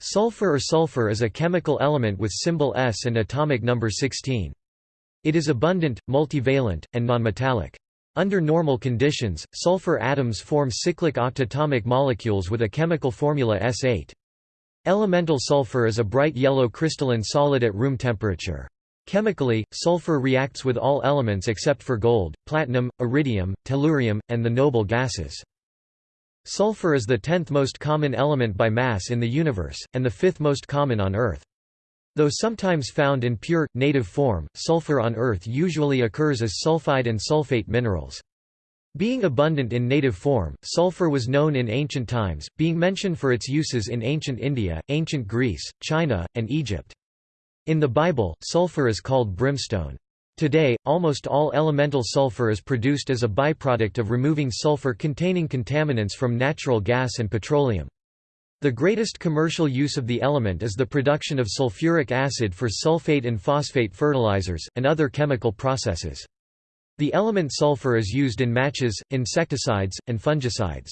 Sulfur or sulfur is a chemical element with symbol S and atomic number 16. It is abundant, multivalent, and nonmetallic. Under normal conditions, sulfur atoms form cyclic octatomic molecules with a chemical formula S8. Elemental sulfur is a bright yellow crystalline solid at room temperature. Chemically, sulfur reacts with all elements except for gold, platinum, iridium, tellurium, and the noble gases. Sulfur is the tenth most common element by mass in the universe, and the fifth most common on Earth. Though sometimes found in pure, native form, sulfur on Earth usually occurs as sulfide and sulfate minerals. Being abundant in native form, sulfur was known in ancient times, being mentioned for its uses in ancient India, ancient Greece, China, and Egypt. In the Bible, sulfur is called brimstone. Today, almost all elemental sulfur is produced as a byproduct of removing sulfur-containing contaminants from natural gas and petroleum. The greatest commercial use of the element is the production of sulfuric acid for sulfate and phosphate fertilizers, and other chemical processes. The element sulfur is used in matches, insecticides, and fungicides.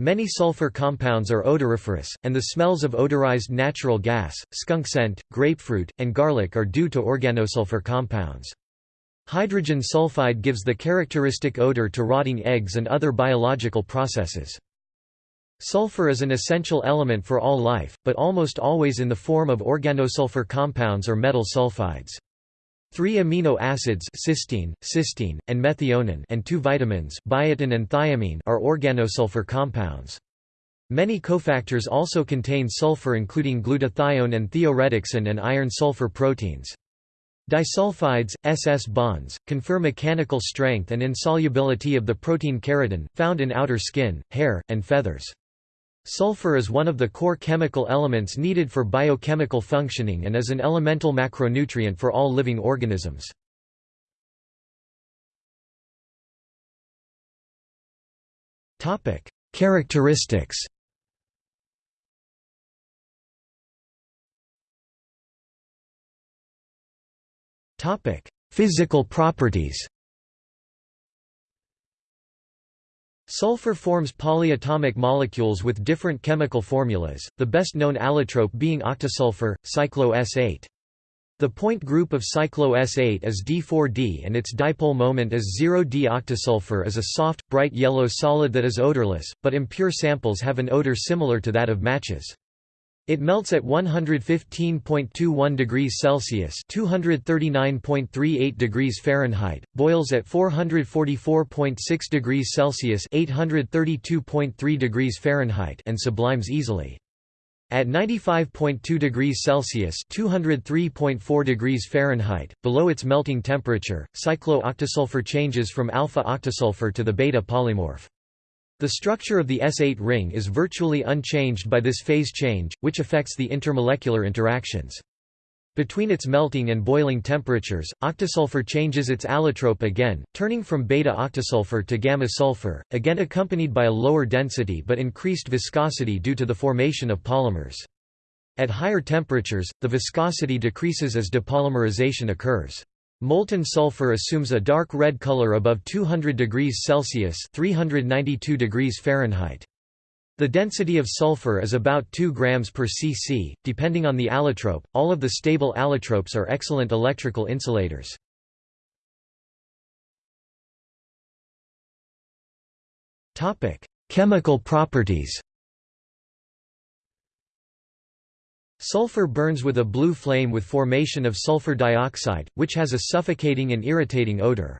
Many sulfur compounds are odoriferous, and the smells of odorized natural gas, skunk scent, grapefruit, and garlic are due to organosulfur compounds. Hydrogen sulfide gives the characteristic odor to rotting eggs and other biological processes. Sulfur is an essential element for all life, but almost always in the form of organosulfur compounds or metal sulfides. Three amino acids cysteine, cystine, and methionine and two vitamins biotin and thiamine are organosulfur compounds. Many cofactors also contain sulfur including glutathione and thioredoxin and iron-sulfur proteins. Disulfides, SS bonds, confer mechanical strength and insolubility of the protein keratin, found in outer skin, hair, and feathers. Sulfur is one of the core chemical elements needed for biochemical functioning and is an elemental macronutrient for all living organisms. Characteristics Physical properties Sulfur forms polyatomic molecules with different chemical formulas, the best known allotrope being octasulfur, cyclo-S8. The point group of cyclo-S8 is D4D and its dipole moment is 0D. Octasulfur is a soft, bright yellow solid that is odorless, but impure samples have an odor similar to that of matches. It melts at 115.21 degrees Celsius (239.38 degrees Fahrenheit), boils at 444.6 degrees Celsius (832.3 degrees Fahrenheit), and sublimes easily. At 95.2 degrees Celsius (203.4 degrees Fahrenheit), below its melting temperature, cyclo-octasulfur changes from alpha-octasulfur to the beta polymorph. The structure of the S8 ring is virtually unchanged by this phase change, which affects the intermolecular interactions. Between its melting and boiling temperatures, octasulfur changes its allotrope again, turning from beta-octasulfur to gamma-sulfur, again accompanied by a lower density but increased viscosity due to the formation of polymers. At higher temperatures, the viscosity decreases as depolymerization occurs. Molten sulfur assumes a dark red color above 200 degrees Celsius 392 degrees Fahrenheit. The density of sulfur is about 2 grams per cc, depending on the allotrope. All of the stable allotropes are excellent electrical insulators. Topic: Chemical properties. Sulfur burns with a blue flame with formation of sulfur dioxide, which has a suffocating and irritating odor.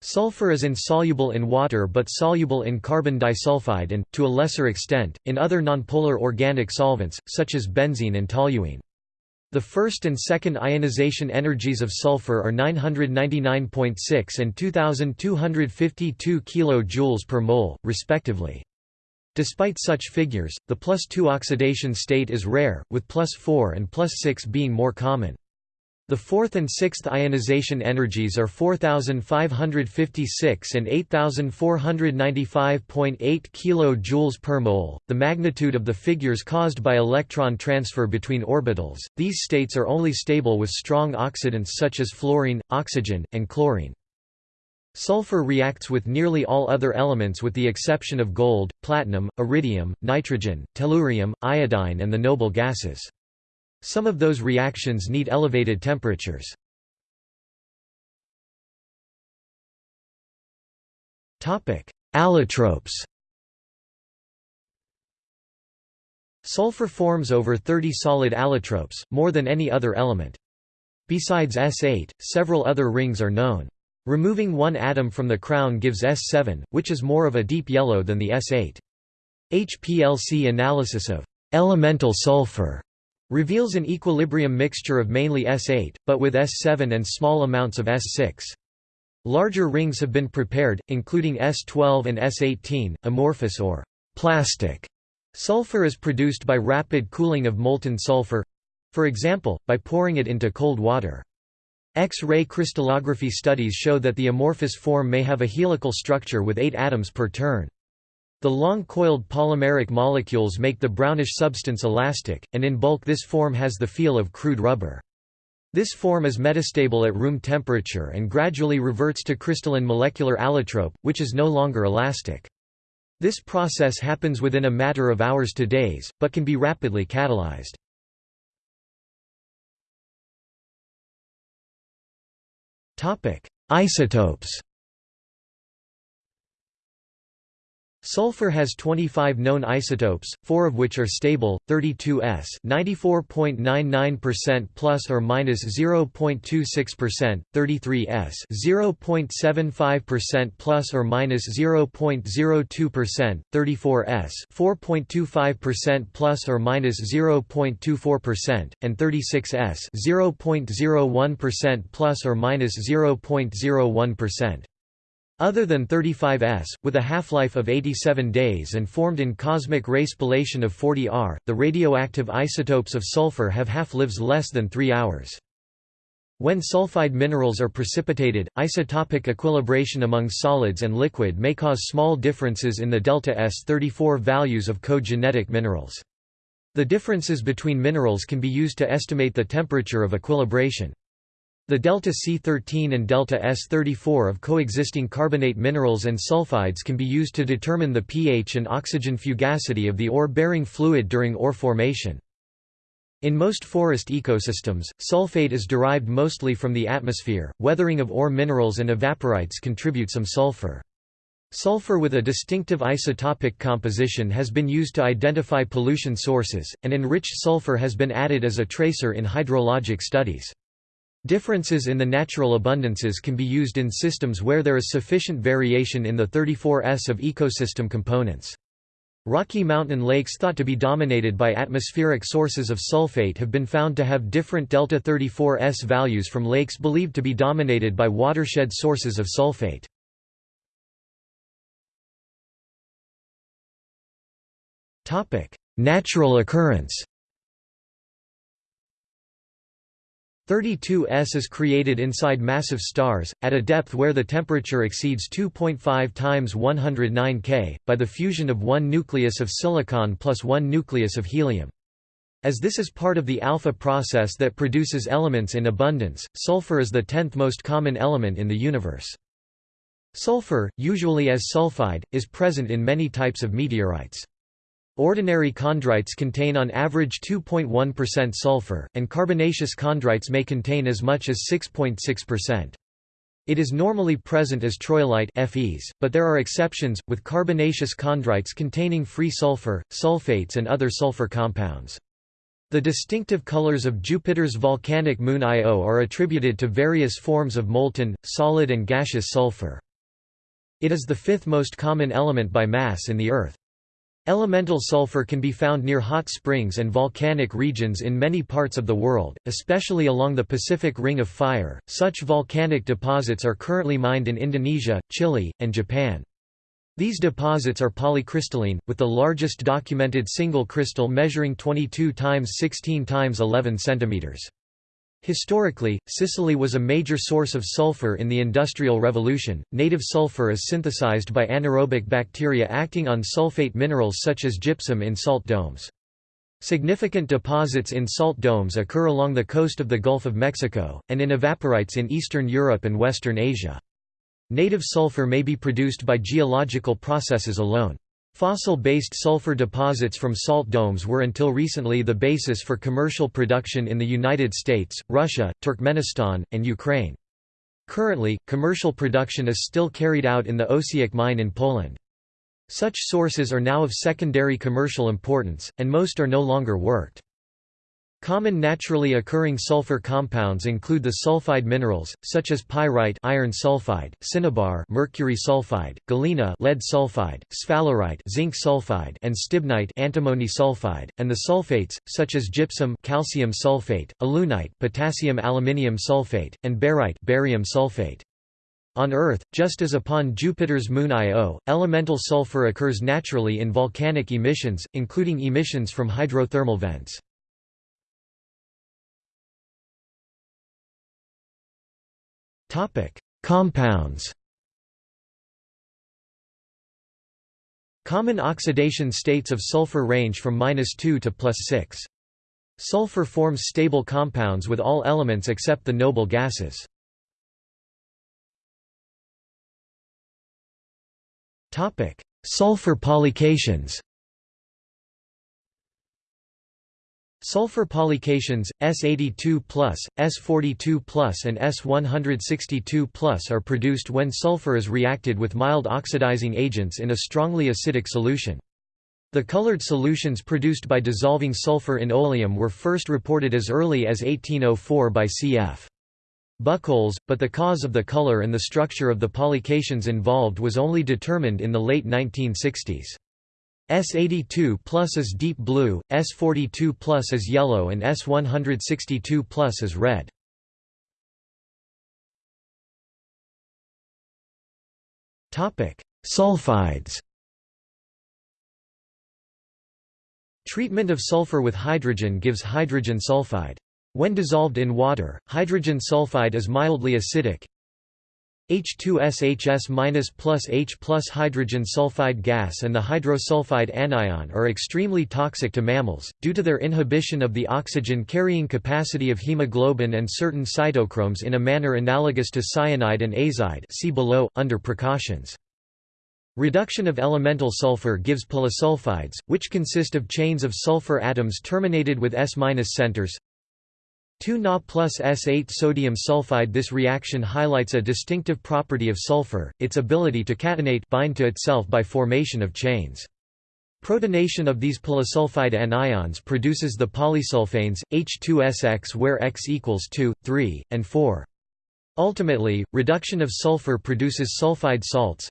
Sulfur is insoluble in water but soluble in carbon disulfide and, to a lesser extent, in other nonpolar organic solvents, such as benzene and toluene. The first and second ionization energies of sulfur are 999.6 and 2252 kJ per mole, respectively. Despite such figures, the plus 2 oxidation state is rare, with plus 4 and plus 6 being more common. The fourth and sixth ionization energies are 4556 and 8495.8 kJ per mole. The magnitude of the figures caused by electron transfer between orbitals. These states are only stable with strong oxidants such as fluorine, oxygen, and chlorine. Sulfur reacts with nearly all other elements with the exception of gold, platinum, iridium, nitrogen, tellurium, iodine and the noble gases. Some of those reactions need elevated temperatures. Allotropes Sulfur forms over 30 solid allotropes, more than any other element. Besides S8, several other rings are known. Removing one atom from the crown gives S7, which is more of a deep yellow than the S8. HPLC analysis of elemental sulfur reveals an equilibrium mixture of mainly S8, but with S7 and small amounts of S6. Larger rings have been prepared, including S12 and S18, amorphous or plastic. Sulfur is produced by rapid cooling of molten sulfur—for example, by pouring it into cold water. X-ray crystallography studies show that the amorphous form may have a helical structure with eight atoms per turn. The long-coiled polymeric molecules make the brownish substance elastic, and in bulk this form has the feel of crude rubber. This form is metastable at room temperature and gradually reverts to crystalline molecular allotrope, which is no longer elastic. This process happens within a matter of hours to days, but can be rapidly catalyzed. Isotopes Sulfur has 25 known isotopes, 4 of which are stable, 32s 94.99% plus or minus 0.26%, 33s 0.75% plus or minus 0.02%, 34s 4.25% plus or minus 0.24%, and 36s 0.01% plus or minus 0.01%. Other than 35s, with a half-life of 87 days and formed in cosmic ray spallation of 40 R, the radioactive isotopes of sulfur have half-lives less than 3 hours. When sulfide minerals are precipitated, isotopic equilibration among solids and liquid may cause small differences in the delta S34 values of co-genetic minerals. The differences between minerals can be used to estimate the temperature of equilibration. The delta C13 and delta S34 of coexisting carbonate minerals and sulfides can be used to determine the pH and oxygen fugacity of the ore-bearing fluid during ore formation. In most forest ecosystems, sulfate is derived mostly from the atmosphere. Weathering of ore minerals and evaporites contribute some sulfur. Sulfur with a distinctive isotopic composition has been used to identify pollution sources, and enriched sulfur has been added as a tracer in hydrologic studies. Differences in the natural abundances can be used in systems where there is sufficient variation in the 34s of ecosystem components. Rocky Mountain lakes thought to be dominated by atmospheric sources of sulfate have been found to have different delta 34s values from lakes believed to be dominated by watershed sources of sulfate. Natural occurrence 32S is created inside massive stars, at a depth where the temperature exceeds 2.5 times 109 K, by the fusion of one nucleus of silicon plus one nucleus of helium. As this is part of the alpha process that produces elements in abundance, sulfur is the tenth most common element in the universe. Sulfur, usually as sulfide, is present in many types of meteorites. Ordinary chondrites contain on average 2.1% sulfur, and carbonaceous chondrites may contain as much as 6.6%. It is normally present as troilite Fes, but there are exceptions, with carbonaceous chondrites containing free sulfur, sulfates and other sulfur compounds. The distinctive colors of Jupiter's volcanic moon Io are attributed to various forms of molten, solid and gaseous sulfur. It is the fifth most common element by mass in the Earth. Elemental sulfur can be found near hot springs and volcanic regions in many parts of the world, especially along the Pacific Ring of Fire. Such volcanic deposits are currently mined in Indonesia, Chile, and Japan. These deposits are polycrystalline, with the largest documented single crystal measuring 22 times 16 times 11 centimeters. Historically, Sicily was a major source of sulfur in the Industrial Revolution. Native sulfur is synthesized by anaerobic bacteria acting on sulfate minerals such as gypsum in salt domes. Significant deposits in salt domes occur along the coast of the Gulf of Mexico, and in evaporites in Eastern Europe and Western Asia. Native sulfur may be produced by geological processes alone. Fossil-based sulfur deposits from salt domes were until recently the basis for commercial production in the United States, Russia, Turkmenistan, and Ukraine. Currently, commercial production is still carried out in the Osiek mine in Poland. Such sources are now of secondary commercial importance, and most are no longer worked. Common naturally occurring sulfur compounds include the sulfide minerals, such as pyrite iron sulfide, cinnabar mercury sulfide, galena lead sulfide, sphalerite zinc sulfide and stibnite antimony sulfide, and the sulfates, such as gypsum calcium sulfate, alunite potassium aluminium sulfate, and barite barium sulfate. On Earth, just as upon Jupiter's moon Io, elemental sulfur occurs naturally in volcanic emissions, including emissions from hydrothermal vents. Compounds Common oxidation states of sulfur range from -2 to +6. Sulfur forms stable compounds with all elements except the noble gases. Topic: Sulfur polycations Sulfur polycations, S82+, S42+, and S162+, are produced when sulfur is reacted with mild oxidizing agents in a strongly acidic solution. The colored solutions produced by dissolving sulfur in oleum were first reported as early as 1804 by cf. Bucholz, but the cause of the color and the structure of the polycations involved was only determined in the late 1960s. S82 plus is deep blue, S42 plus is yellow and S162 plus is red. Sulfides Treatment of sulfur with hydrogen gives hydrogen sulfide. When dissolved in water, hydrogen sulfide is mildly acidic, H2SHS- plus H plus hydrogen sulfide gas and the hydrosulfide anion are extremely toxic to mammals, due to their inhibition of the oxygen-carrying capacity of hemoglobin and certain cytochromes in a manner analogous to cyanide and azide see below, under precautions. Reduction of elemental sulfur gives polysulfides, which consist of chains of sulfur atoms terminated with S- centers, 2Na plus S8 sodium sulfide This reaction highlights a distinctive property of sulfur, its ability to catenate bind to itself by formation of chains. Protonation of these polysulfide anions produces the polysulfanes, H2SX where X equals 2, 3, and 4. Ultimately, reduction of sulfur produces sulfide salts,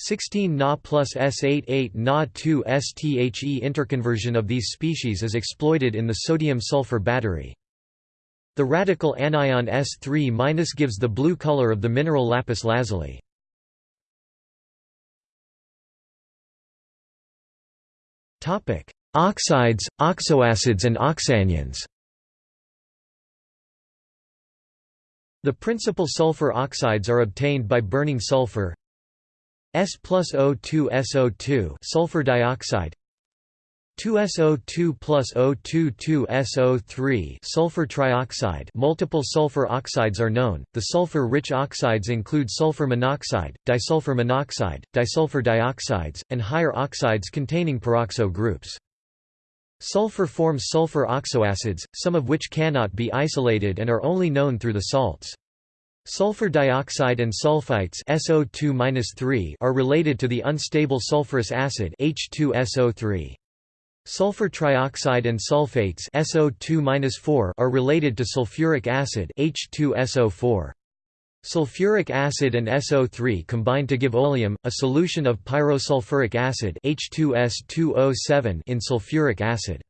16 Na plus S8 8 Na 2 STHE interconversion of these species is exploited in the sodium-sulfur battery. The radical anion S3- gives the blue color of the mineral lapis lazuli. Oxides, oxoacids and oxanions The principal sulfur oxides are obtained by burning sulfur S plus O2 SO2 sulfur dioxide 2SO2 plus O22SO3 sulfur trioxide multiple sulfur oxides are known, the sulfur-rich oxides include sulfur monoxide, disulfur monoxide, disulfur dioxides, and higher oxides containing peroxo groups. Sulfur forms sulfur oxoacids, some of which cannot be isolated and are only known through the salts. Sulfur dioxide and sulfites SO2 are related to the unstable sulfurous acid H2SO3. Sulfur trioxide and sulfates SO2 are related to sulfuric acid H2SO4. Sulfuric acid and SO3 combine to give oleum, a solution of pyrosulfuric acid H2S2O7 in sulfuric acid.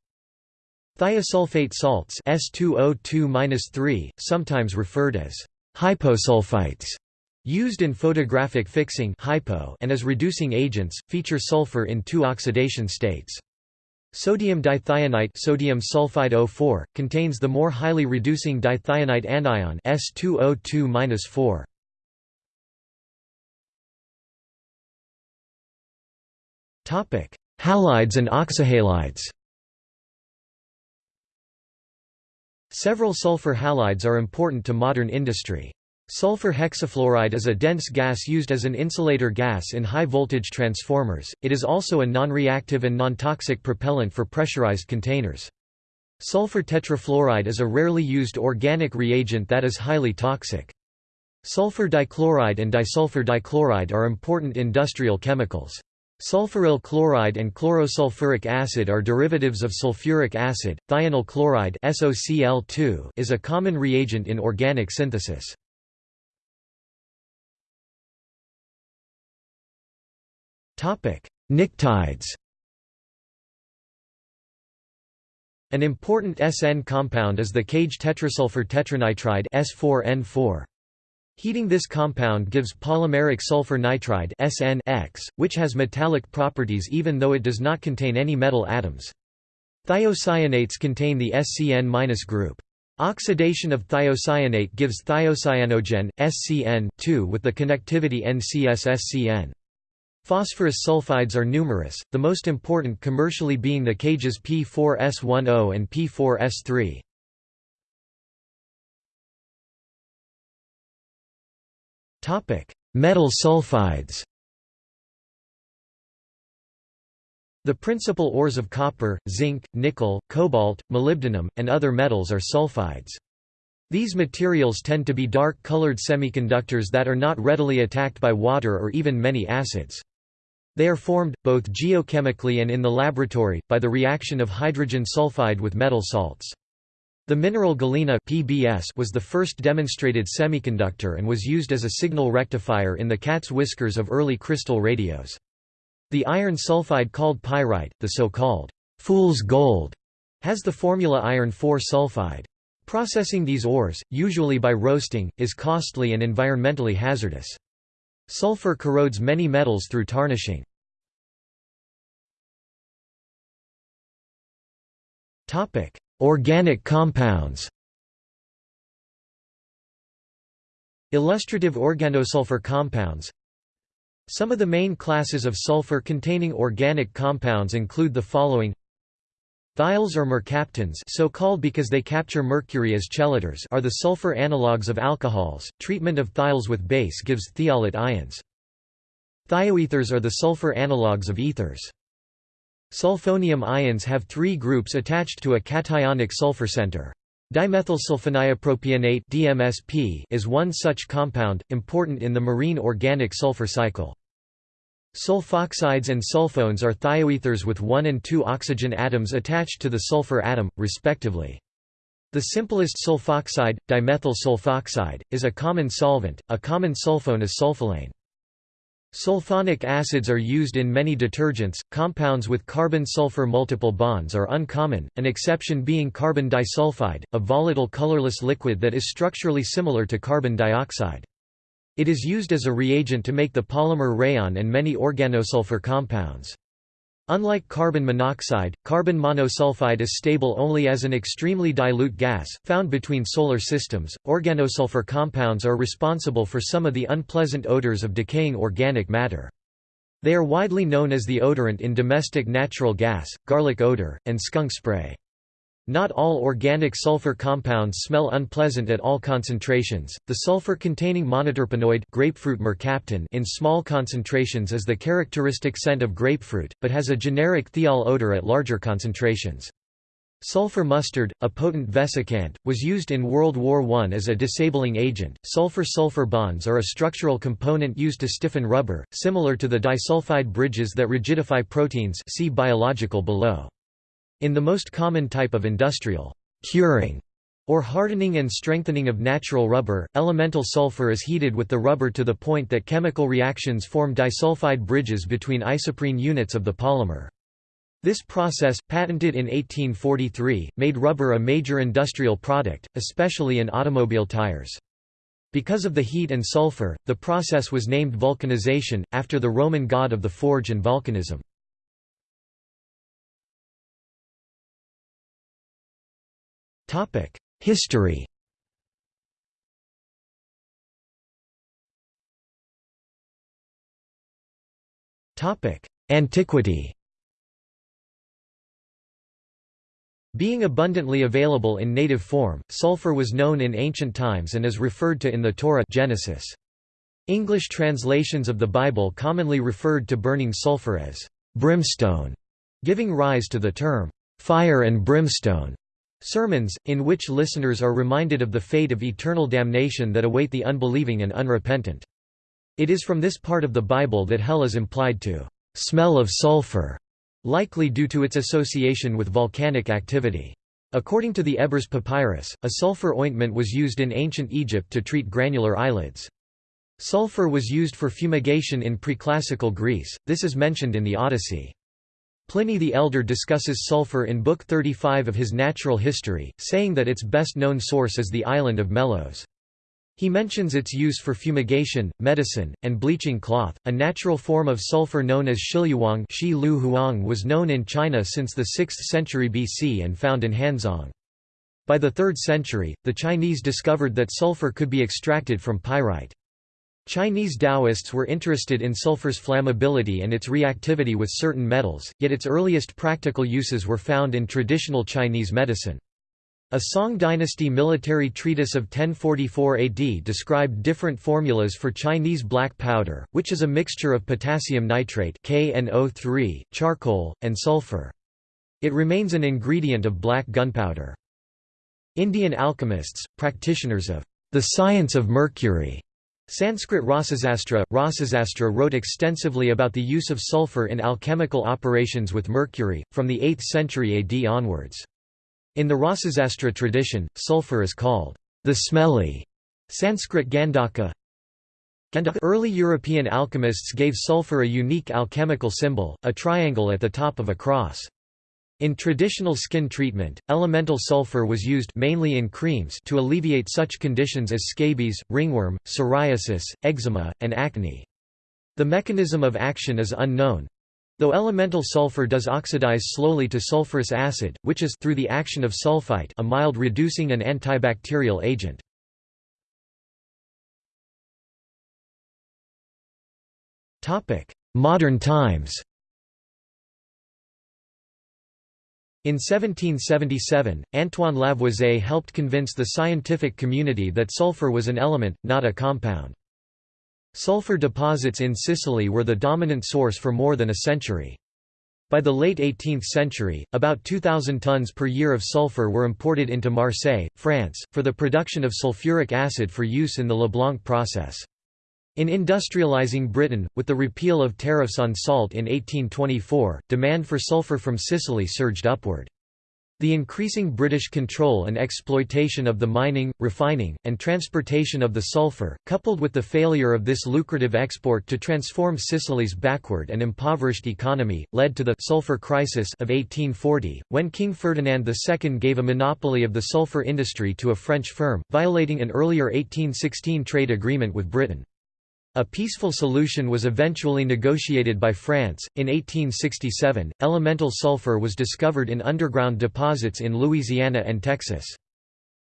Thiosulfate salts S2O2 sometimes referred as hyposulfites, used in photographic fixing hypo and as reducing agents, feature sulfur in two oxidation states. Sodium dithionite sodium sulfide O4, contains the more highly reducing dithionite anion S2O2-4. Topic: Halides and oxyhalides. Several sulfur halides are important to modern industry. Sulfur hexafluoride is a dense gas used as an insulator gas in high-voltage transformers, it is also a non-reactive and non-toxic propellant for pressurized containers. Sulfur tetrafluoride is a rarely used organic reagent that is highly toxic. Sulfur dichloride and disulfur dichloride are important industrial chemicals. Sulfuryl chloride and chlorosulfuric acid are derivatives of sulfuric acid. Thionyl chloride is a common reagent in organic synthesis. Pnictides An important SN compound is the cage tetrasulfur tetranitride S4N4. Heating this compound gives polymeric sulfur nitride SN which has metallic properties even though it does not contain any metal atoms. Thiocyanates contain the SCN- group. Oxidation of thiocyanate gives thiocyanogen, SCN with the connectivity NCS-SCN. Phosphorus sulfides are numerous, the most important commercially being the cages P4S10 and P4S3. Metal sulfides The principal ores of copper, zinc, nickel, cobalt, molybdenum, and other metals are sulfides. These materials tend to be dark-colored semiconductors that are not readily attacked by water or even many acids. They are formed, both geochemically and in the laboratory, by the reaction of hydrogen sulfide with metal salts. The mineral galena PBS was the first demonstrated semiconductor and was used as a signal rectifier in the cat's whiskers of early crystal radios. The iron sulfide called pyrite, the so-called fool's gold, has the formula iron 4 sulfide. Processing these ores, usually by roasting, is costly and environmentally hazardous. Sulfur corrodes many metals through tarnishing. Topic: Organic compounds. Illustrative organosulfur compounds. Some of the main classes of sulfur-containing organic compounds include the following Thiols or mercaptans so called because they capture mercury as chelators are the sulfur analogues of alcohols. Treatment of thiols with base gives thiolate ions. Thioethers are the sulfur analogues of ethers. Sulfonium ions have three groups attached to a cationic sulfur center. Dimethylsulfoniopropionate (DMSP) is one such compound, important in the marine organic sulfur cycle. Sulfoxides and sulfones are thioethers with one and two oxygen atoms attached to the sulfur atom, respectively. The simplest sulfoxide, dimethyl sulfoxide, is a common solvent, a common sulfone is sulfolane. Sulfonic acids are used in many detergents. Compounds with carbon-sulfur multiple bonds are uncommon, an exception being carbon disulfide, a volatile colorless liquid that is structurally similar to carbon dioxide. It is used as a reagent to make the polymer rayon and many organosulfur compounds. Unlike carbon monoxide, carbon monosulfide is stable only as an extremely dilute gas, found between solar systems. Organosulfur compounds are responsible for some of the unpleasant odors of decaying organic matter. They are widely known as the odorant in domestic natural gas, garlic odor, and skunk spray. Not all organic sulfur compounds smell unpleasant at all concentrations. The sulfur-containing monoterpenoid grapefruit mercaptan in small concentrations is the characteristic scent of grapefruit, but has a generic thiol odor at larger concentrations. Sulfur mustard, a potent vesicant, was used in World War I as a disabling agent. Sulfur-sulfur bonds are a structural component used to stiffen rubber, similar to the disulfide bridges that rigidify proteins. See biological below. In the most common type of industrial curing or hardening and strengthening of natural rubber, elemental sulfur is heated with the rubber to the point that chemical reactions form disulfide bridges between isoprene units of the polymer. This process, patented in 1843, made rubber a major industrial product, especially in automobile tires. Because of the heat and sulfur, the process was named vulcanization, after the Roman god of the forge and volcanism. History Antiquity Being abundantly available in native form, sulfur was known in ancient times and is referred to in the Torah Genesis. English translations of the Bible commonly referred to burning sulfur as brimstone, giving rise to the term fire and brimstone. Sermons, in which listeners are reminded of the fate of eternal damnation that await the unbelieving and unrepentant. It is from this part of the Bible that hell is implied to smell of sulfur, likely due to its association with volcanic activity. According to the Ebers Papyrus, a sulfur ointment was used in ancient Egypt to treat granular eyelids. Sulfur was used for fumigation in preclassical Greece, this is mentioned in the Odyssey. Pliny the Elder discusses sulfur in Book 35 of his Natural History, saying that its best-known source is the island of Melos. He mentions its use for fumigation, medicine, and bleaching cloth. A natural form of sulfur known as shiluang was known in China since the 6th century BC and found in Hanzhong. By the 3rd century, the Chinese discovered that sulfur could be extracted from pyrite. Chinese Taoists were interested in sulfur's flammability and its reactivity with certain metals, yet its earliest practical uses were found in traditional Chinese medicine. A Song dynasty military treatise of 1044 AD described different formulas for Chinese black powder, which is a mixture of potassium nitrate KNO3, charcoal, and sulfur. It remains an ingredient of black gunpowder. Indian alchemists, practitioners of the science of mercury, Sanskrit Rasasastra, Rasasastra wrote extensively about the use of sulfur in alchemical operations with mercury, from the 8th century AD onwards. In the Rasasastra tradition, sulfur is called the smelly Sanskrit Gandhaka. Early European alchemists gave sulfur a unique alchemical symbol, a triangle at the top of a cross. In traditional skin treatment, elemental sulfur was used mainly in creams to alleviate such conditions as scabies, ringworm, psoriasis, eczema, and acne. The mechanism of action is unknown. Though elemental sulfur does oxidize slowly to sulfurous acid, which is through the action of sulfite a mild reducing and antibacterial agent. Modern times In 1777, Antoine Lavoisier helped convince the scientific community that sulfur was an element, not a compound. Sulfur deposits in Sicily were the dominant source for more than a century. By the late 18th century, about 2,000 tons per year of sulfur were imported into Marseille, France, for the production of sulfuric acid for use in the Leblanc process. In industrializing Britain, with the repeal of tariffs on salt in 1824, demand for sulphur from Sicily surged upward. The increasing British control and exploitation of the mining, refining, and transportation of the sulphur, coupled with the failure of this lucrative export to transform Sicily's backward and impoverished economy, led to the sulphur crisis of 1840, when King Ferdinand II gave a monopoly of the sulphur industry to a French firm, violating an earlier 1816 trade agreement with Britain. A peaceful solution was eventually negotiated by France. In 1867, elemental sulfur was discovered in underground deposits in Louisiana and Texas.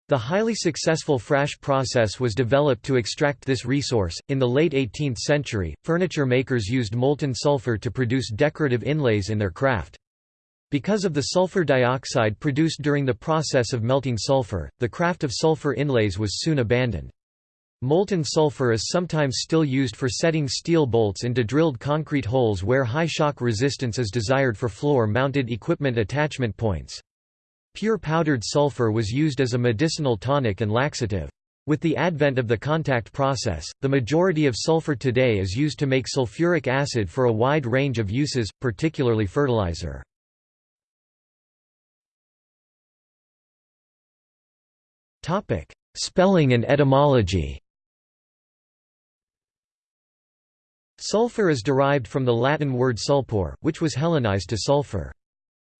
The highly successful Frasch process was developed to extract this resource. In the late 18th century, furniture makers used molten sulfur to produce decorative inlays in their craft. Because of the sulfur dioxide produced during the process of melting sulfur, the craft of sulfur inlays was soon abandoned. Molten sulfur is sometimes still used for setting steel bolts into drilled concrete holes where high shock resistance is desired for floor-mounted equipment attachment points. Pure powdered sulfur was used as a medicinal tonic and laxative. With the advent of the contact process, the majority of sulfur today is used to make sulfuric acid for a wide range of uses, particularly fertilizer. Spelling and etymology Sulfur is derived from the Latin word sulphur, which was Hellenized to sulfur.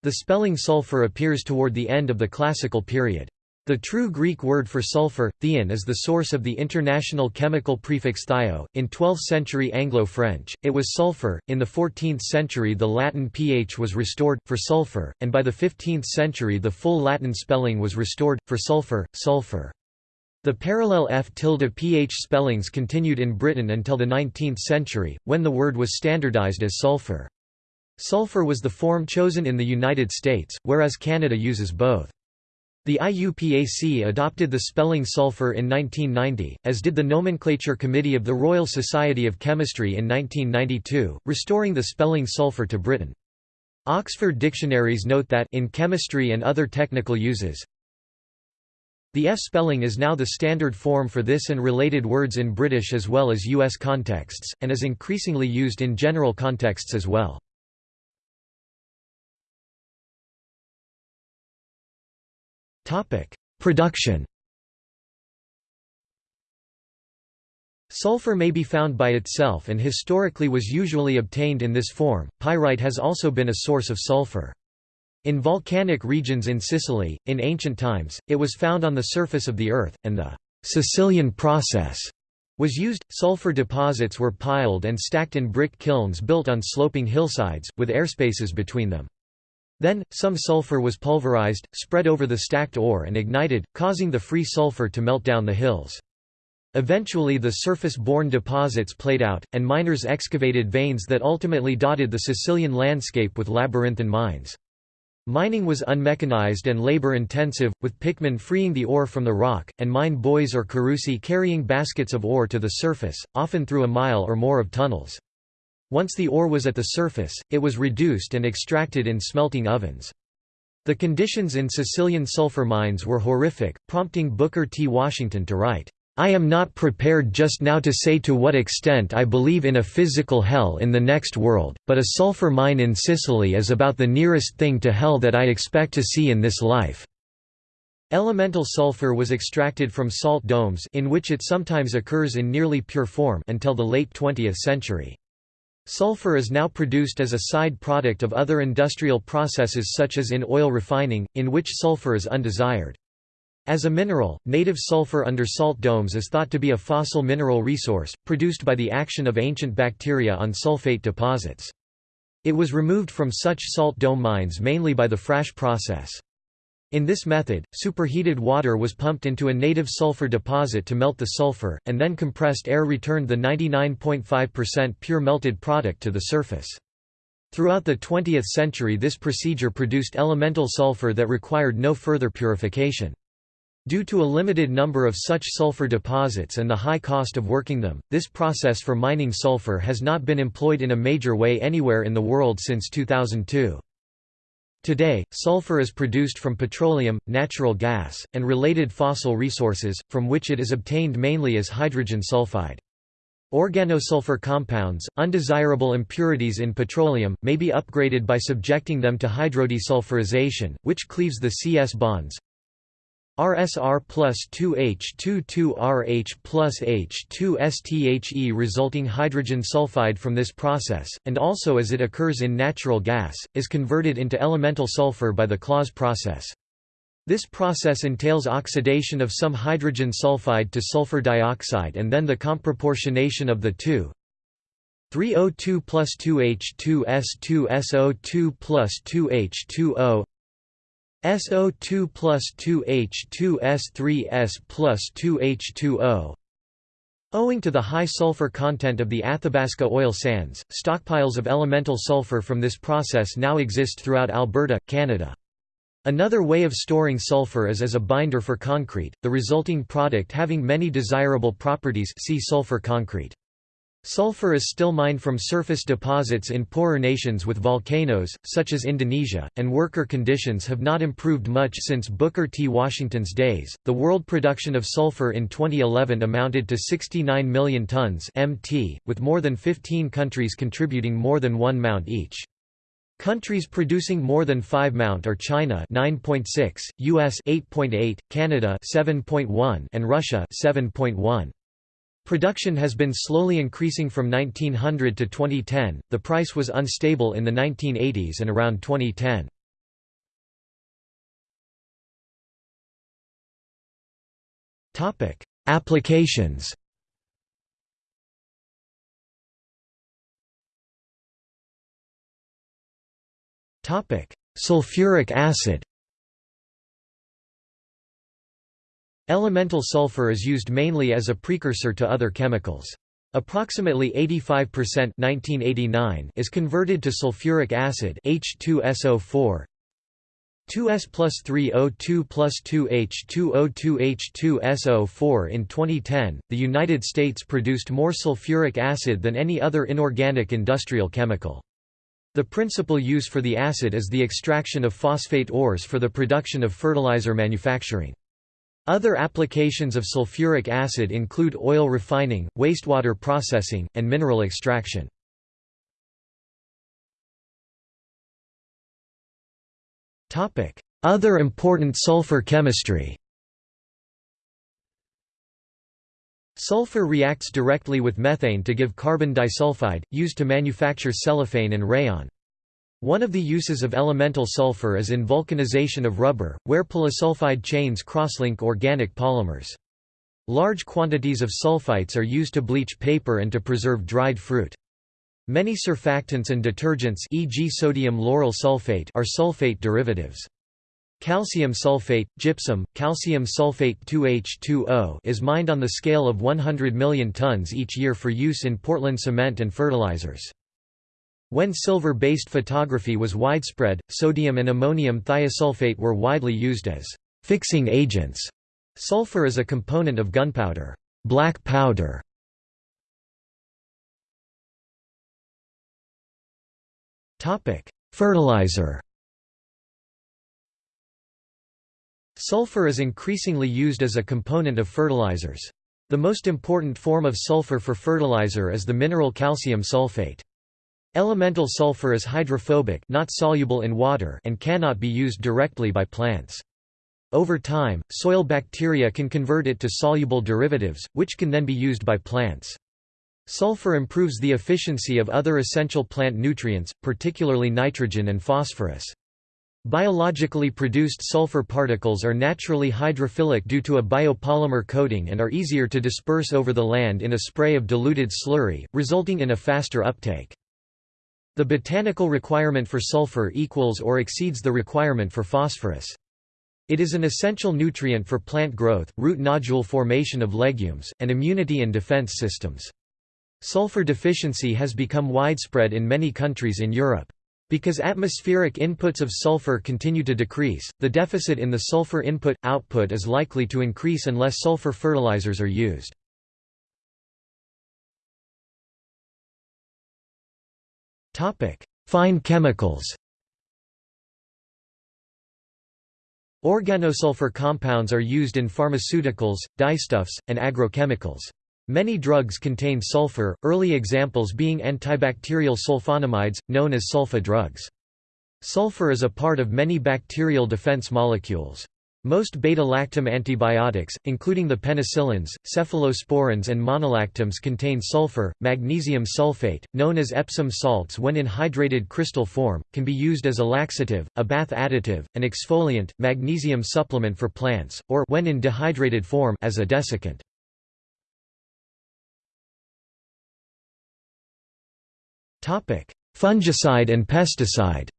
The spelling sulfur appears toward the end of the classical period. The true Greek word for sulfur, theion is the source of the international chemical prefix thio. In 12th century Anglo-French, it was sulfur. In the 14th century the Latin ph was restored, for sulfur, and by the 15th century the full Latin spelling was restored, for sulfur, sulfur. The parallel f tilde ph spellings continued in Britain until the 19th century, when the word was standardized as sulfur. Sulfur was the form chosen in the United States, whereas Canada uses both. The IUPAC adopted the spelling sulfur in 1990, as did the Nomenclature Committee of the Royal Society of Chemistry in 1992, restoring the spelling sulfur to Britain. Oxford dictionaries note that in chemistry and other technical uses, the F spelling is now the standard form for this and related words in British as well as US contexts, and is increasingly used in general contexts as well. Production. Sulfur may be found by itself and historically was usually obtained in this form. Pyrite has also been a source of sulfur. In volcanic regions in Sicily, in ancient times, it was found on the surface of the earth, and the Sicilian process was used. Sulfur deposits were piled and stacked in brick kilns built on sloping hillsides, with airspaces between them. Then, some sulfur was pulverized, spread over the stacked ore and ignited, causing the free sulfur to melt down the hills. Eventually the surface-borne deposits played out, and miners excavated veins that ultimately dotted the Sicilian landscape with labyrinthine mines. Mining was unmechanized and labor-intensive, with pickmen freeing the ore from the rock, and mine boys or carusi carrying baskets of ore to the surface, often through a mile or more of tunnels. Once the ore was at the surface, it was reduced and extracted in smelting ovens. The conditions in Sicilian sulfur mines were horrific, prompting Booker T. Washington to write, I am not prepared just now to say to what extent I believe in a physical hell in the next world, but a sulfur mine in Sicily is about the nearest thing to hell that I expect to see in this life." Elemental sulfur was extracted from salt domes in which it sometimes occurs in nearly pure form until the late 20th century. Sulfur is now produced as a side product of other industrial processes such as in oil refining, in which sulfur is undesired. As a mineral, native sulfur under salt domes is thought to be a fossil mineral resource, produced by the action of ancient bacteria on sulfate deposits. It was removed from such salt dome mines mainly by the Frasch process. In this method, superheated water was pumped into a native sulfur deposit to melt the sulfur, and then compressed air returned the 99.5% pure melted product to the surface. Throughout the 20th century this procedure produced elemental sulfur that required no further purification. Due to a limited number of such sulfur deposits and the high cost of working them, this process for mining sulfur has not been employed in a major way anywhere in the world since 2002. Today, sulfur is produced from petroleum, natural gas, and related fossil resources, from which it is obtained mainly as hydrogen sulfide. Organosulfur compounds, undesirable impurities in petroleum, may be upgraded by subjecting them to hydrodesulfurization, which cleaves the CS bonds, RSR plus 2H22RH plus H2STHE resulting hydrogen sulfide from this process, and also as it occurs in natural gas, is converted into elemental sulfur by the Claus process. This process entails oxidation of some hydrogen sulfide to sulfur dioxide and then the comproportionation of the two, 3O2 plus 2H2S2SO2 plus 2H2O SO2 plus 2H2S3S plus 2H2O Owing to the high sulfur content of the Athabasca oil sands, stockpiles of elemental sulfur from this process now exist throughout Alberta, Canada. Another way of storing sulfur is as a binder for concrete, the resulting product having many desirable properties see sulfur concrete. Sulfur is still mined from surface deposits in poorer nations with volcanoes, such as Indonesia, and worker conditions have not improved much since Booker T. Washington's days. The world production of sulfur in 2011 amounted to 69 million tons (mt), with more than 15 countries contributing more than 1 mount each. Countries producing more than 5 mount are China 9.6, US 8.8, Canada 7.1, and Russia 7.1. Production has been slowly increasing from 1900 to 2010, the price was unstable in the 1980s and around 2010. Applications Sulfuric acid Elemental sulfur is used mainly as a precursor to other chemicals. Approximately 85% 1989 is converted to sulfuric acid H2SO4 2S plus 3O2 plus 2H2O2H2SO4 In 2010, the United States produced more sulfuric acid than any other inorganic industrial chemical. The principal use for the acid is the extraction of phosphate ores for the production of fertilizer manufacturing. Other applications of sulfuric acid include oil refining, wastewater processing, and mineral extraction. Other important sulfur chemistry Sulfur reacts directly with methane to give carbon disulfide, used to manufacture cellophane and rayon. One of the uses of elemental sulfur is in vulcanization of rubber, where polysulfide chains crosslink organic polymers. Large quantities of sulfites are used to bleach paper and to preserve dried fruit. Many surfactants and detergents e.g. sodium lauryl sulfate are sulfate derivatives. Calcium sulfate, gypsum, calcium sulfate 2H2O is mined on the scale of 100 million tons each year for use in Portland cement and fertilizers. When silver-based photography was widespread, sodium and ammonium thiosulfate were widely used as fixing agents. Sulfur is a component of gunpowder, black powder, Topic: Fertilizer. Sulfur is increasingly used as a component of fertilizers. The most important form of sulfur for fertilizer is the mineral calcium sulfate. Elemental sulfur is hydrophobic not soluble in water and cannot be used directly by plants. Over time, soil bacteria can convert it to soluble derivatives, which can then be used by plants. Sulfur improves the efficiency of other essential plant nutrients, particularly nitrogen and phosphorus. Biologically produced sulfur particles are naturally hydrophilic due to a biopolymer coating and are easier to disperse over the land in a spray of diluted slurry, resulting in a faster uptake. The botanical requirement for sulfur equals or exceeds the requirement for phosphorus. It is an essential nutrient for plant growth, root nodule formation of legumes, and immunity and defense systems. Sulfur deficiency has become widespread in many countries in Europe. Because atmospheric inputs of sulfur continue to decrease, the deficit in the sulfur input-output is likely to increase unless sulfur fertilizers are used. Fine chemicals Organosulfur compounds are used in pharmaceuticals, dyestuffs, and agrochemicals. Many drugs contain sulfur, early examples being antibacterial sulfonamides, known as sulfa drugs. Sulfur is a part of many bacterial defense molecules. Most beta-lactam antibiotics, including the penicillins, cephalosporins and monobactams contain sulfur. Magnesium sulfate, known as Epsom salts when in hydrated crystal form, can be used as a laxative, a bath additive, an exfoliant, magnesium supplement for plants, or when in dehydrated form as a desiccant. Fungicide and pesticide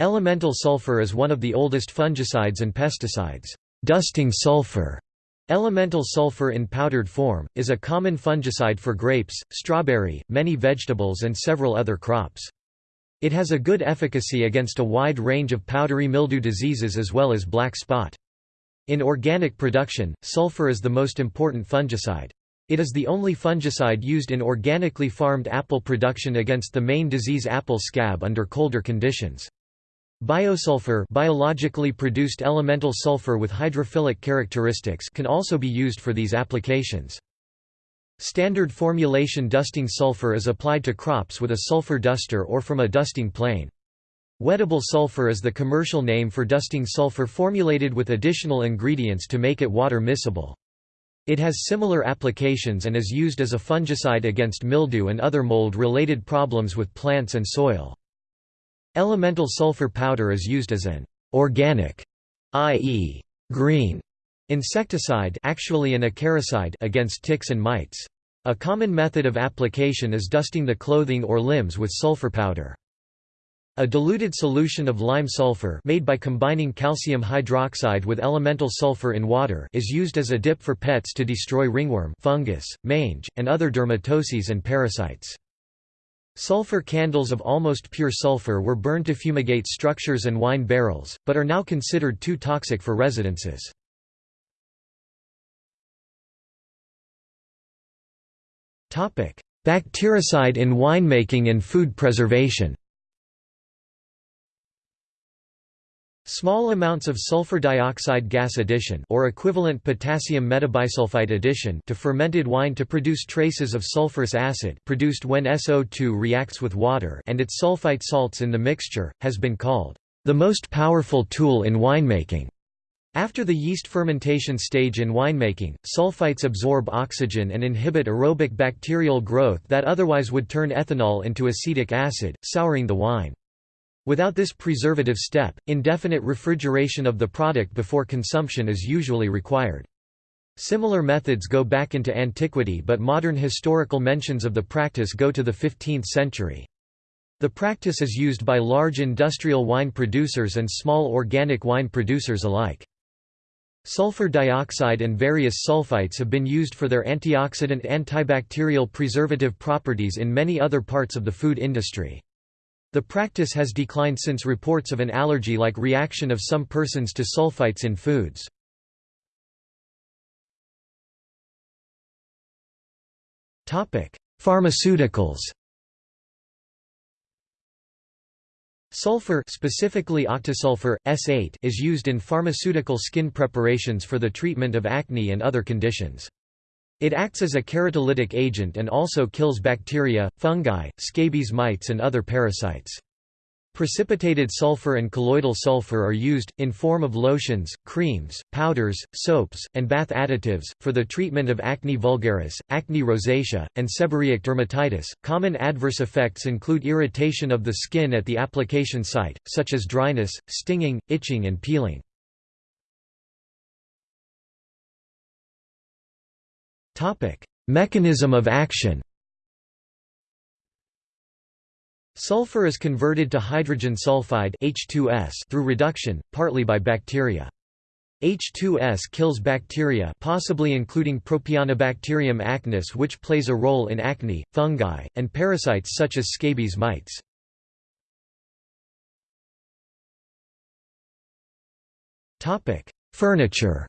Elemental sulfur is one of the oldest fungicides and pesticides. Dusting sulfur Elemental sulfur in powdered form, is a common fungicide for grapes, strawberry, many vegetables and several other crops. It has a good efficacy against a wide range of powdery mildew diseases as well as black spot. In organic production, sulfur is the most important fungicide. It is the only fungicide used in organically farmed apple production against the main disease apple scab under colder conditions. Biosulfur biologically produced elemental sulfur with hydrophilic characteristics can also be used for these applications. Standard formulation dusting sulfur is applied to crops with a sulfur duster or from a dusting plane. Wettable sulfur is the commercial name for dusting sulfur formulated with additional ingredients to make it water miscible. It has similar applications and is used as a fungicide against mildew and other mold-related problems with plants and soil. Elemental sulfur powder is used as an organic, i.e., green, insecticide actually an acaricide against ticks and mites. A common method of application is dusting the clothing or limbs with sulfur powder. A diluted solution of lime sulfur made by combining calcium hydroxide with elemental sulfur in water is used as a dip for pets to destroy ringworm fungus, mange, and other dermatoses and parasites. Sulfur candles of almost pure sulfur were burned to fumigate structures and wine barrels, but are now considered too toxic for residences. Bactericide in winemaking and food preservation Small amounts of sulfur dioxide gas addition or equivalent potassium metabisulfite addition to fermented wine to produce traces of sulfurous acid produced when SO2 reacts with water and its sulfite salts in the mixture, has been called the most powerful tool in winemaking. After the yeast fermentation stage in winemaking, sulfites absorb oxygen and inhibit aerobic bacterial growth that otherwise would turn ethanol into acetic acid, souring the wine. Without this preservative step, indefinite refrigeration of the product before consumption is usually required. Similar methods go back into antiquity but modern historical mentions of the practice go to the 15th century. The practice is used by large industrial wine producers and small organic wine producers alike. Sulfur dioxide and various sulfites have been used for their antioxidant antibacterial preservative properties in many other parts of the food industry. The practice has declined since reports of an allergy-like reaction of some persons to sulfites in foods. Pharmaceuticals Sulfur specifically octasulfur, S8 is used in pharmaceutical skin preparations for the treatment of acne and other conditions. It acts as a keratolytic agent and also kills bacteria, fungi, scabies mites and other parasites. Precipitated sulfur and colloidal sulfur are used, in form of lotions, creams, powders, soaps, and bath additives, for the treatment of acne vulgaris, acne rosacea, and seborrheic dermatitis. Common adverse effects include irritation of the skin at the application site, such as dryness, stinging, itching, and peeling. Mechanism of action Sulfur is converted to hydrogen sulfide H2S through reduction, partly by bacteria. H2S kills bacteria possibly including Propionibacterium acnes which plays a role in acne, fungi, and parasites such as scabies mites. Furniture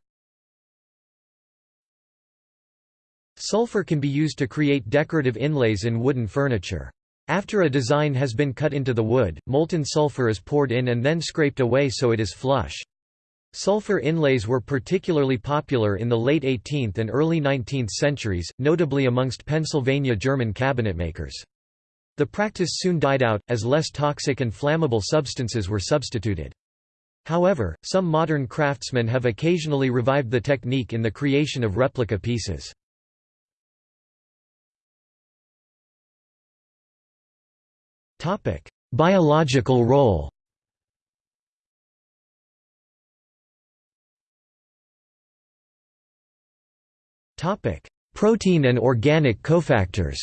Sulfur can be used to create decorative inlays in wooden furniture. After a design has been cut into the wood, molten sulfur is poured in and then scraped away so it is flush. Sulfur inlays were particularly popular in the late 18th and early 19th centuries, notably amongst Pennsylvania German cabinetmakers. The practice soon died out, as less toxic and flammable substances were substituted. However, some modern craftsmen have occasionally revived the technique in the creation of replica pieces. Topic: Biological role. Topic: Protein and organic cofactors.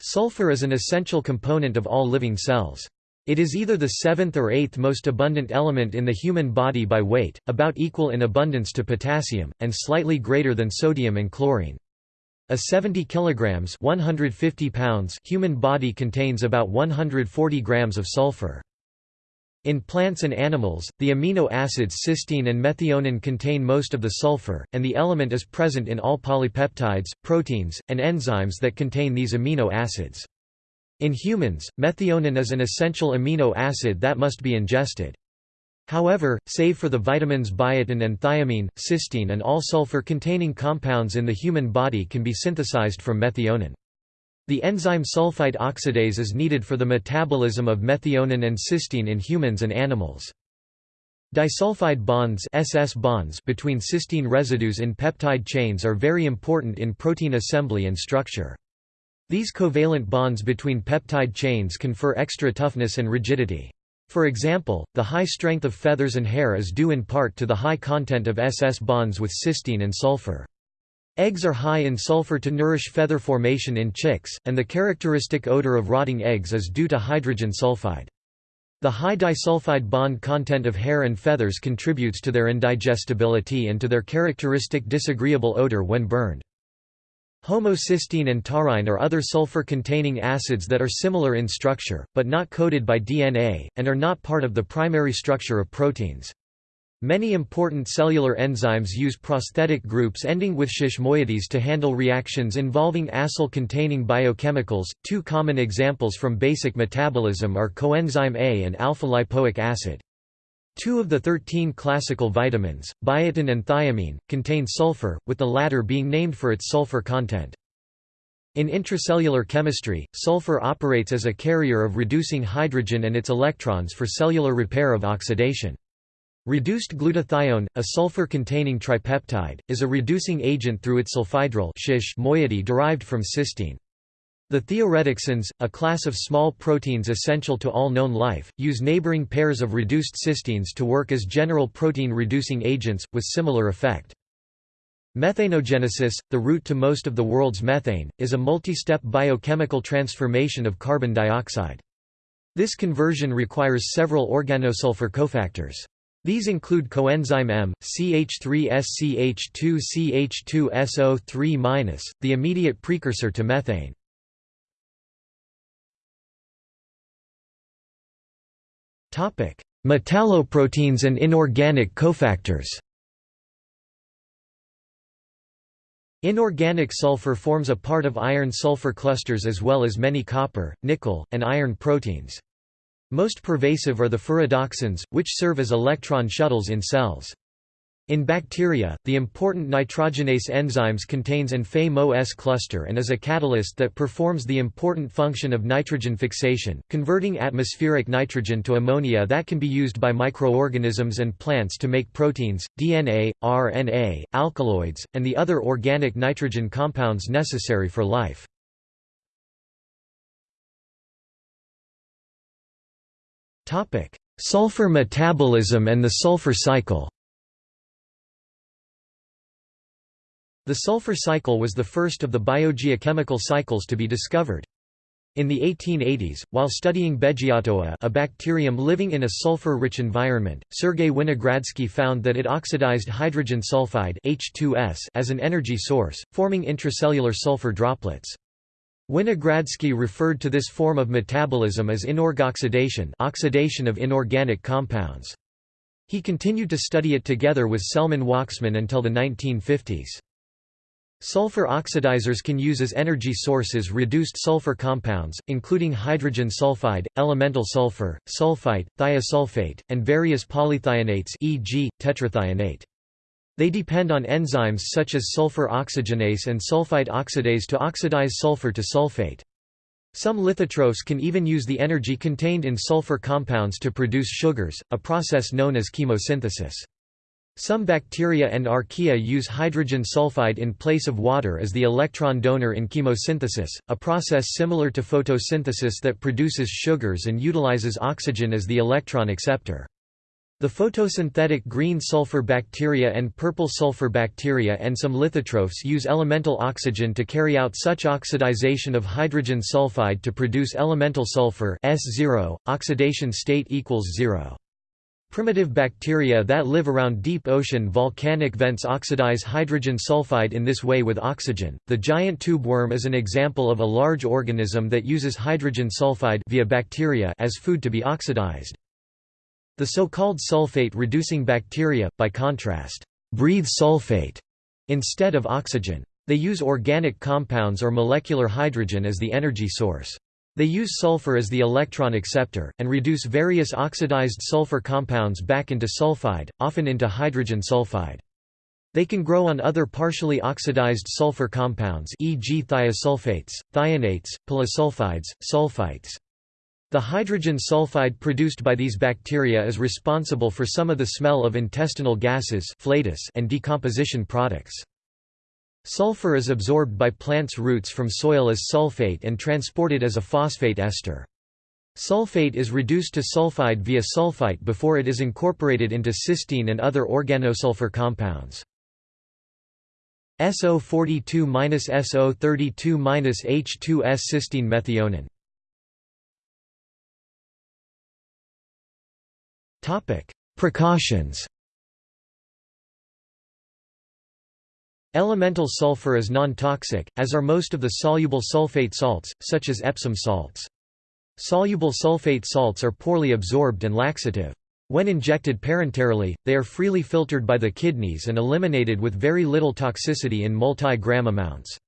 Sulfur is an essential component of all living cells. It is either the seventh or eighth most abundant element in the human body by weight, about equal in abundance to potassium, and slightly greater than sodium and chlorine. A 70 kilograms 150 pounds human body contains about 140 grams of sulfur. In plants and animals, the amino acids cysteine and methionine contain most of the sulfur, and the element is present in all polypeptides, proteins, and enzymes that contain these amino acids. In humans, methionine is an essential amino acid that must be ingested. However, save for the vitamins biotin and thiamine, cysteine and all sulfur-containing compounds in the human body can be synthesized from methionine. The enzyme sulfite oxidase is needed for the metabolism of methionine and cysteine in humans and animals. Disulfide bonds, SS bonds between cysteine residues in peptide chains are very important in protein assembly and structure. These covalent bonds between peptide chains confer extra toughness and rigidity. For example, the high strength of feathers and hair is due in part to the high content of SS bonds with cysteine and sulfur. Eggs are high in sulfur to nourish feather formation in chicks, and the characteristic odor of rotting eggs is due to hydrogen sulfide. The high disulfide bond content of hair and feathers contributes to their indigestibility and to their characteristic disagreeable odor when burned. Homocysteine and taurine are other sulfur-containing acids that are similar in structure, but not coded by DNA, and are not part of the primary structure of proteins. Many important cellular enzymes use prosthetic groups ending with sh moieties to handle reactions involving acyl-containing biochemicals. Two common examples from basic metabolism are coenzyme A and alpha-lipoic acid. Two of the 13 classical vitamins, biotin and thiamine, contain sulfur, with the latter being named for its sulfur content. In intracellular chemistry, sulfur operates as a carrier of reducing hydrogen and its electrons for cellular repair of oxidation. Reduced glutathione, a sulfur-containing tripeptide, is a reducing agent through its sulfhydryl moiety derived from cysteine. The thioredoxins, a class of small proteins essential to all known life, use neighboring pairs of reduced cysteines to work as general protein-reducing agents, with similar effect. Methanogenesis, the route to most of the world's methane, is a multi-step biochemical transformation of carbon dioxide. This conversion requires several organosulfur cofactors. These include coenzyme M, CH3SCH2CH2SO3-, the immediate precursor to methane. Metalloproteins and inorganic cofactors Inorganic sulfur forms a part of iron-sulfur clusters as well as many copper, nickel, and iron proteins. Most pervasive are the ferredoxins, which serve as electron shuttles in cells. In bacteria, the important nitrogenase enzymes contains an Fe-MO-S cluster and is a catalyst that performs the important function of nitrogen fixation, converting atmospheric nitrogen to ammonia that can be used by microorganisms and plants to make proteins, DNA, RNA, alkaloids, and the other organic nitrogen compounds necessary for life. Sulfur metabolism and the sulfur cycle. The sulfur cycle was the first of the biogeochemical cycles to be discovered. In the 1880s, while studying Beggiatoa a bacterium living in a sulfur-rich environment, Sergei Winogradsky found that it oxidized hydrogen sulfide H2S as an energy source, forming intracellular sulfur droplets. Winogradsky referred to this form of metabolism as inorgoxidation oxidation of inorganic compounds. He continued to study it together with Selman Waksman until the 1950s. Sulfur oxidizers can use as energy sources reduced sulfur compounds, including hydrogen sulfide, elemental sulfur, sulfite, thiosulfate, and various polythionates e.g., tetrathionate. They depend on enzymes such as sulfur oxygenase and sulfite oxidase to oxidize sulfur to sulfate. Some lithotrophs can even use the energy contained in sulfur compounds to produce sugars, a process known as chemosynthesis. Some bacteria and archaea use hydrogen sulfide in place of water as the electron donor in chemosynthesis, a process similar to photosynthesis that produces sugars and utilizes oxygen as the electron acceptor. The photosynthetic green sulfur bacteria and purple sulfur bacteria and some lithotrophs use elemental oxygen to carry out such oxidization of hydrogen sulfide to produce elemental sulfur S0, oxidation state equals 0. Primitive bacteria that live around deep ocean volcanic vents oxidize hydrogen sulfide in this way with oxygen. The giant tube worm is an example of a large organism that uses hydrogen sulfide via bacteria as food to be oxidized. The so-called sulfate-reducing bacteria, by contrast, breathe sulfate instead of oxygen. They use organic compounds or molecular hydrogen as the energy source. They use sulfur as the electron acceptor, and reduce various oxidized sulfur compounds back into sulfide, often into hydrogen sulfide. They can grow on other partially oxidized sulfur compounds e.g. thiosulfates, thionates, polysulfides, sulfites. The hydrogen sulfide produced by these bacteria is responsible for some of the smell of intestinal gases and decomposition products. Sulfur is absorbed by plants' roots from soil as sulfate and transported as a phosphate ester. Sulfate is reduced to sulfide via sulfite before it is incorporated into cysteine and other organosulfur compounds. SO42-SO32-H2S cysteine methionine. Topic: Precautions. Elemental sulfur is non-toxic, as are most of the soluble sulfate salts, such as Epsom salts. Soluble sulfate salts are poorly absorbed and laxative. When injected parenterally, they are freely filtered by the kidneys and eliminated with very little toxicity in multi-gram amounts.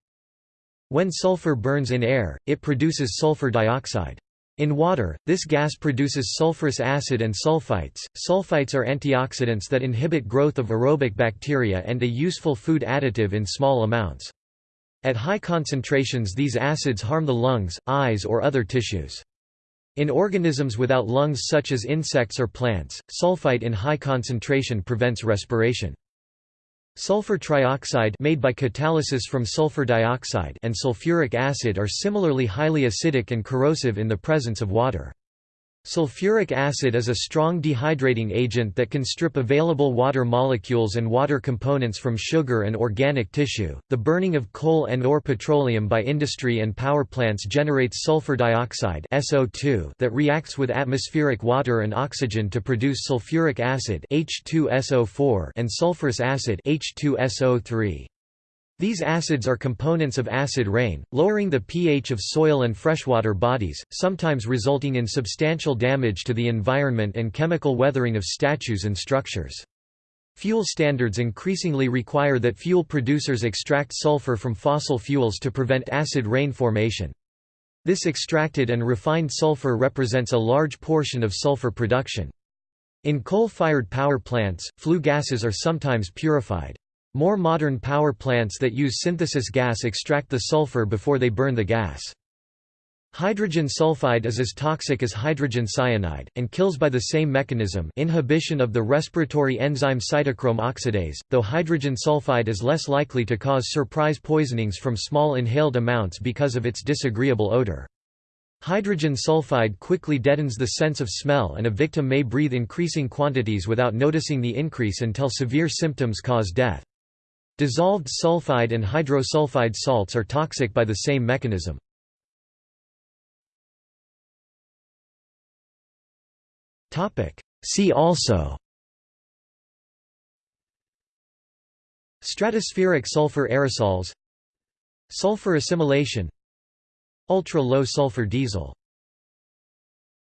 When sulfur burns in air, it produces sulfur dioxide. In water, this gas produces sulfurous acid and sulfites. Sulfites are antioxidants that inhibit growth of aerobic bacteria and a useful food additive in small amounts. At high concentrations these acids harm the lungs, eyes or other tissues. In organisms without lungs such as insects or plants, sulfite in high concentration prevents respiration. Sulfur trioxide made by catalysis from sulfur dioxide and sulfuric acid are similarly highly acidic and corrosive in the presence of water. Sulfuric acid is a strong dehydrating agent that can strip available water molecules and water components from sugar and organic tissue. The burning of coal and or petroleum by industry and power plants generates sulfur dioxide (SO2) that reacts with atmospheric water and oxygen to produce sulfuric acid (H2SO4) and sulfurous acid (H2SO3). These acids are components of acid rain, lowering the pH of soil and freshwater bodies, sometimes resulting in substantial damage to the environment and chemical weathering of statues and structures. Fuel standards increasingly require that fuel producers extract sulfur from fossil fuels to prevent acid rain formation. This extracted and refined sulfur represents a large portion of sulfur production. In coal-fired power plants, flue gases are sometimes purified. More modern power plants that use synthesis gas extract the sulfur before they burn the gas. Hydrogen sulfide is as toxic as hydrogen cyanide, and kills by the same mechanism inhibition of the respiratory enzyme cytochrome oxidase, though hydrogen sulfide is less likely to cause surprise poisonings from small inhaled amounts because of its disagreeable odor. Hydrogen sulfide quickly deadens the sense of smell and a victim may breathe increasing quantities without noticing the increase until severe symptoms cause death. Dissolved sulfide and hydrosulfide salts are toxic by the same mechanism. See also Stratospheric sulfur aerosols Sulfur assimilation Ultra-low sulfur diesel